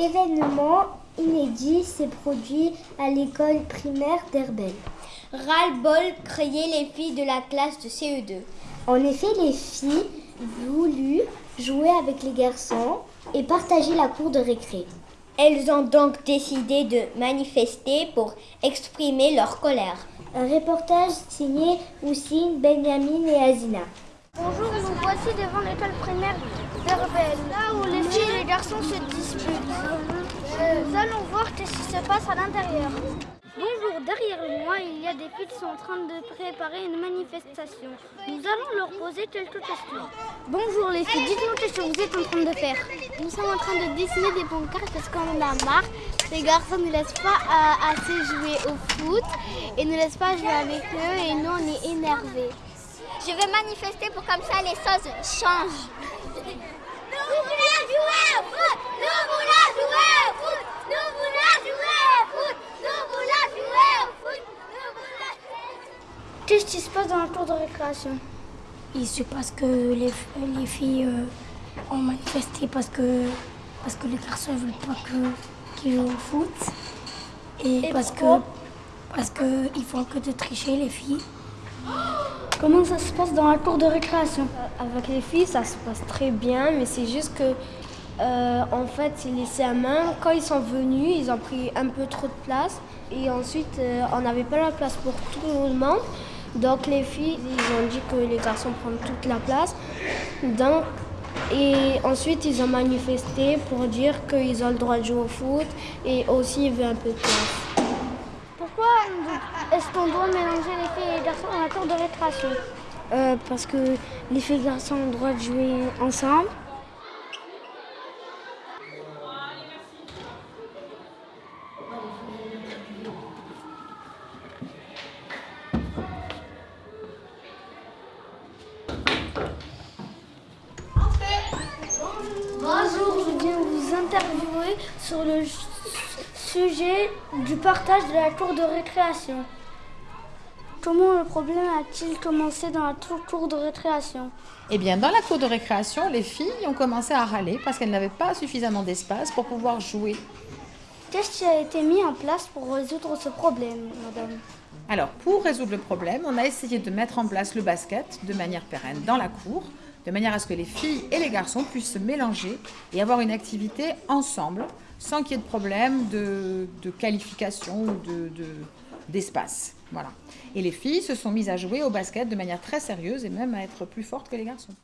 événement inédit s'est produit à l'école primaire d'Herbel. Ras-le-bol criaient les filles de la classe de CE2. En effet, les filles voulu jouer avec les garçons et partager la cour de récré. Elles ont donc décidé de manifester pour exprimer leur colère. Un reportage signé Oussine, Benjamin et Azina. Bonjour, nous voici devant l'école primaire d'Herbel, là où les filles et les garçons se disputent. Nous allons voir ce qui se passe à l'intérieur. Bonjour, derrière moi, il y a des filles qui sont en train de préparer une manifestation. Nous allons leur poser quelques questions. Bonjour les filles, dites-nous ce que vous êtes en train de faire. Nous sommes en train de dessiner des pancartes parce qu'on en a marre. Les garçons ne laissent pas euh, assez jouer au foot et ne laissent pas jouer avec eux et nous on est énervés. Je vais manifester pour comme ça les choses changent. Nous voulons jouer au foot Nous voulons jouer au foot Nous voulons jouer au foot Nous voulons jouer au foot Nous voulons Qu'est-ce qui se passe dans la cour de récréation Il se passe que les, les filles euh, ont manifesté parce que, parce que les garçons ne veulent pas qu'ils jouent au foot. Et, Et parce que parce qu'ils font que de tricher les filles. Comment ça se passe dans la cour de récréation? Avec les filles, ça se passe très bien, mais c'est juste que, euh, en fait, les CM1, quand ils sont venus, ils ont pris un peu trop de place. Et ensuite, euh, on n'avait pas la place pour tout le monde. Donc les filles, ils ont dit que les garçons prennent toute la place. Donc, et ensuite, ils ont manifesté pour dire qu'ils ont le droit de jouer au foot et aussi ils veulent un peu de place. Pourquoi est-ce qu'on doit mélanger les filles et les garçons dans la cour de récréation? Euh, parce que les filles et les garçons ont le droit de jouer ensemble. Sur le sujet du partage de la cour de récréation. Comment le problème a-t-il commencé dans la cour de récréation? Eh bien, dans la cour de récréation, les filles ont commencé à râler parce qu'elles n'avaient pas suffisamment d'espace pour pouvoir jouer. Qu'est-ce qui a été mis en place pour résoudre ce problème, madame? Alors, pour résoudre le problème, on a essayé de mettre en place le basket de manière pérenne dans la cour, de manière à ce que les filles et les garçons puissent se mélanger et avoir une activité ensemble, sans qu'il y ait de problème de, qualification ou de, de- d'espace. Voilà. Et les filles se sont mises à jouer au basket de manière très sérieuse et même à être plus fortes que les garçons.